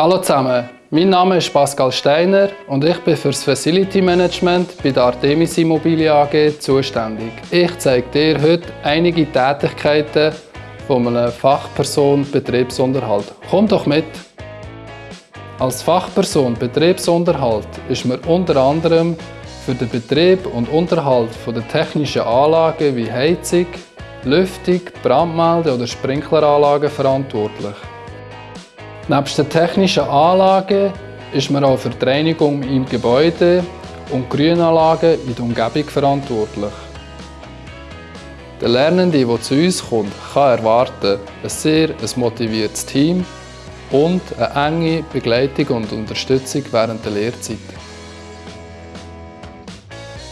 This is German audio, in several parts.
Hallo zusammen, mein Name ist Pascal Steiner und ich bin für das Facility Management bei der Artemis Immobilien AG zuständig. Ich zeige dir heute einige Tätigkeiten von einer Fachperson Betriebsunterhalt. Komm doch mit! Als Fachperson Betriebsunterhalt ist man unter anderem für den Betrieb und Unterhalt der technischen Anlagen wie Heizung, Lüftung, Brandmelde- oder Sprinkleranlagen verantwortlich. Neben den technischen Anlagen ist man auch für die Reinigung im Gebäude und Grünanlagen in der Umgebung verantwortlich. Der Lernende, der zu uns kommt, kann erwarten ein sehr ein motiviertes Team und eine enge Begleitung und Unterstützung während der Lehrzeit.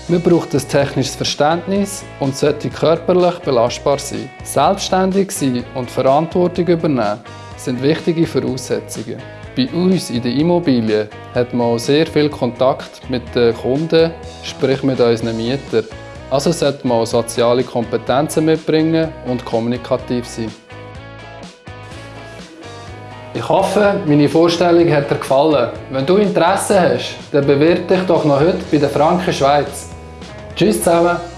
Man braucht ein technisches Verständnis und sollte körperlich belastbar sein. Selbstständig sein und Verantwortung übernehmen sind wichtige Voraussetzungen. Bei uns in der Immobilie hat man auch sehr viel Kontakt mit den Kunden, sprich mit unseren Mietern. Also sollte man auch soziale Kompetenzen mitbringen und kommunikativ sein. Ich hoffe, meine Vorstellung hat dir gefallen. Wenn du Interesse hast, dann bewirb dich doch noch heute bei der Franken Schweiz. Tschüss zusammen!